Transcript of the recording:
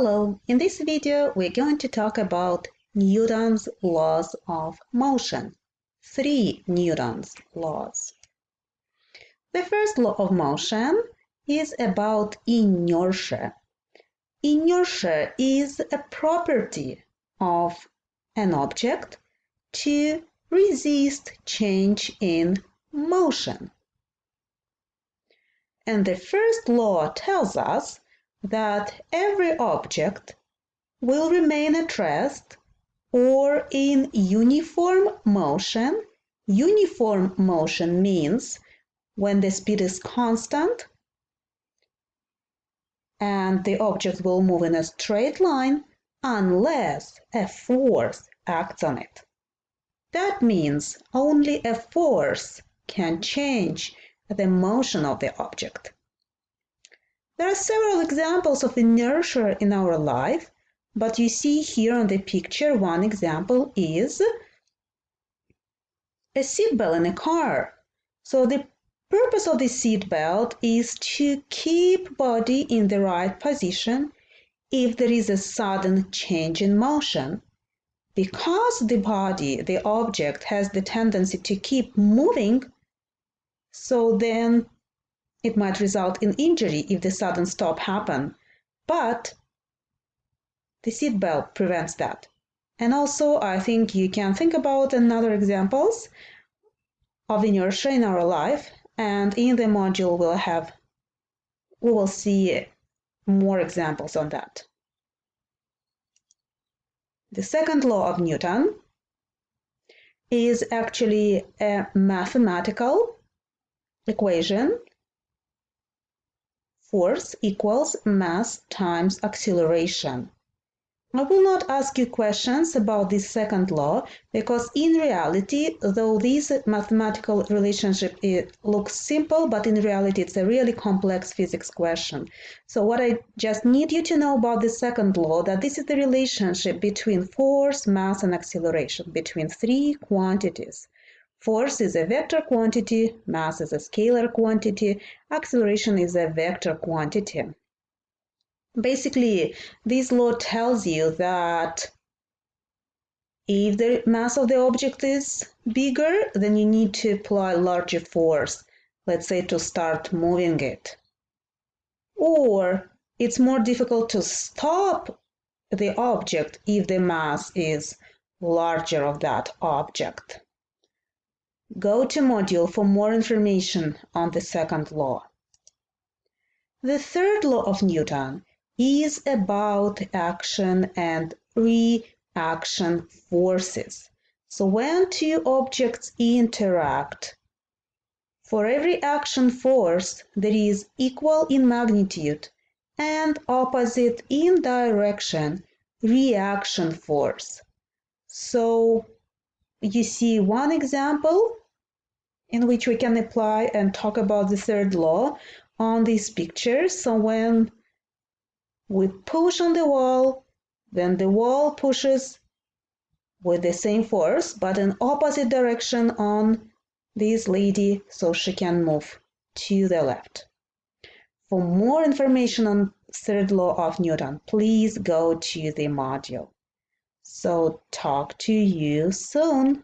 Hello, in this video we're going to talk about Newton's laws of motion. Three Newton's laws. The first law of motion is about inertia. Inertia is a property of an object to resist change in motion. And the first law tells us that every object will remain at rest or in uniform motion. Uniform motion means when the speed is constant and the object will move in a straight line unless a force acts on it. That means only a force can change the motion of the object. There are several examples of inertia in our life, but you see here on the picture one example is a seatbelt in a car. So the purpose of the seatbelt is to keep body in the right position if there is a sudden change in motion. Because the body, the object, has the tendency to keep moving, so then it might result in injury if the sudden stop happen, but the seatbelt prevents that. And also, I think you can think about another examples of inertia in our life, and in the module we'll have we will see more examples on that. The second law of Newton is actually a mathematical equation force equals mass times acceleration. I will not ask you questions about this second law because in reality, though this mathematical relationship eh, looks simple, but in reality it's a really complex physics question. So what I just need you to know about the second law, that this is the relationship between force, mass and acceleration, between three quantities. Force is a vector quantity, mass is a scalar quantity, acceleration is a vector quantity. Basically, this law tells you that if the mass of the object is bigger, then you need to apply larger force, let's say to start moving it. Or it's more difficult to stop the object if the mass is larger of that object. Go to module for more information on the second law. The third law of Newton is about action and reaction forces. So when two objects interact, for every action force, there is equal in magnitude and opposite in direction reaction force. So you see one example in which we can apply and talk about the third law on this picture. So when we push on the wall, then the wall pushes with the same force, but in opposite direction on this lady so she can move to the left. For more information on third law of Newton, please go to the module. So talk to you soon.